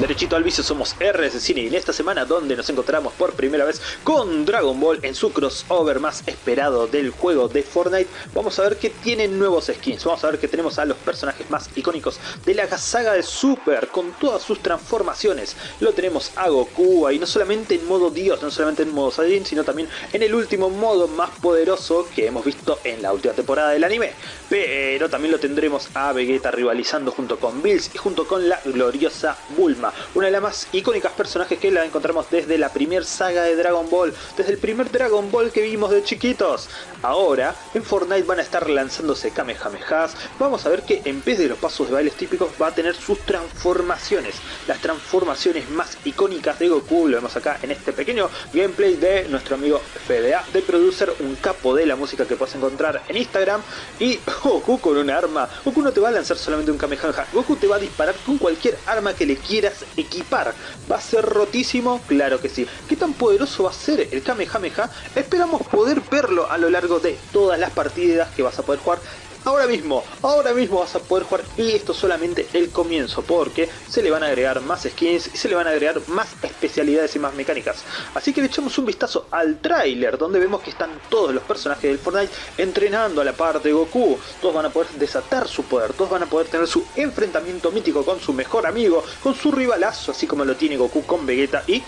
Derechito al vicio somos RS Cine. Y en esta semana donde nos encontramos por primera vez con Dragon Ball en su crossover más esperado del juego de Fortnite vamos a ver que tienen nuevos skins, vamos a ver que tenemos a los personajes más icónicos de la saga de Super con todas sus transformaciones. Lo tenemos a Goku ahí no solamente en modo Dios, no solamente en modo Saiyajin sino también en el último modo más poderoso que hemos visto en la última temporada del anime. Pero también lo tendremos a Vegeta rivalizando junto con Bills y junto con la gloriosa Bulma una de las más icónicas personajes que la encontramos desde la primera saga de Dragon Ball, desde el primer Dragon Ball que vimos de chiquitos. Ahora, en Fortnite van a estar lanzándose Kamehamehas, vamos a ver que en vez de los pasos de bailes típicos va a tener sus transformaciones, las transformaciones más icónicas de Goku, lo vemos acá en este pequeño gameplay de nuestro amigo FDA, de Producer, un capo de la música que puedes encontrar en Instagram, y Goku con un arma, Goku no te va a lanzar solamente un Kamehameha, Goku te va a disparar con cualquier arma que le quieras equipar. ¿Va a ser rotísimo? Claro que sí. ¿Qué tan poderoso va a ser el Kamehameha? Esperamos poder verlo a lo largo de todas las partidas que vas a poder jugar ahora mismo, ahora mismo vas a poder jugar y esto solamente el comienzo porque se le van a agregar más skins y se le van a agregar más especialidades y más mecánicas. Así que le echamos un vistazo al tráiler donde vemos que están todos los personajes del Fortnite entrenando a la par de Goku. Todos van a poder desatar su poder, todos van a poder tener su enfrentamiento mítico con su mejor amigo, con su rivalazo así como lo tiene Goku con Vegeta y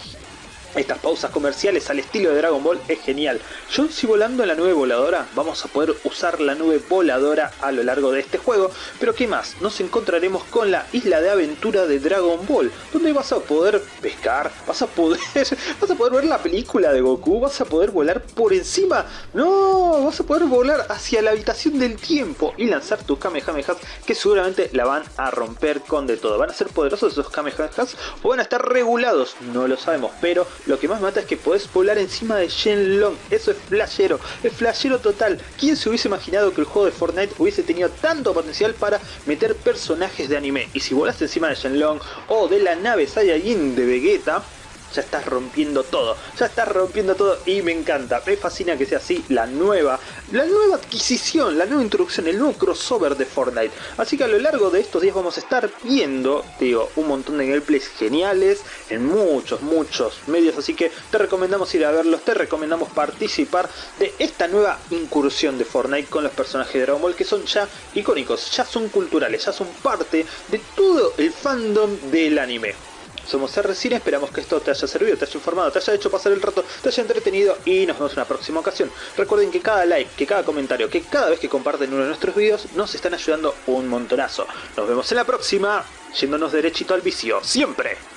estas pausas comerciales al estilo de Dragon Ball es genial. Yo si volando en la nube voladora, vamos a poder usar la nube voladora a lo largo de este juego. Pero qué más, nos encontraremos con la isla de aventura de Dragon Ball, donde vas a poder pescar, vas a poder, vas a poder ver la película de Goku, vas a poder volar por encima, no, vas a poder volar hacia la habitación del tiempo y lanzar tus Kamehamehas que seguramente la van a romper con de todo. ¿Van a ser poderosos esos Kamehamehas o van a estar regulados? No lo sabemos, pero lo que más mata es que podés volar encima de Shenlong. Eso es flashero, es flashero total. ¿Quién se hubiese imaginado que el juego de Fortnite hubiese tenido tanto potencial para meter personajes de anime? Y si volaste encima de Shenlong o de la nave Saiyajin de Vegeta, ya estás rompiendo todo, ya estás rompiendo todo y me encanta, me fascina que sea así la nueva, la nueva adquisición, la nueva introducción, el nuevo crossover de Fortnite. Así que a lo largo de estos días vamos a estar viendo, digo, un montón de gameplays geniales en muchos, muchos medios, así que te recomendamos ir a verlos, te recomendamos participar de esta nueva incursión de Fortnite con los personajes de Dragon Ball que son ya icónicos, ya son culturales, ya son parte de todo el fandom del anime. Somos RCine, esperamos que esto te haya servido, te haya informado, te haya hecho pasar el rato, te haya entretenido y nos vemos en una próxima ocasión. Recuerden que cada like, que cada comentario, que cada vez que comparten uno de nuestros videos nos están ayudando un montonazo. Nos vemos en la próxima, yéndonos derechito al vicio, siempre.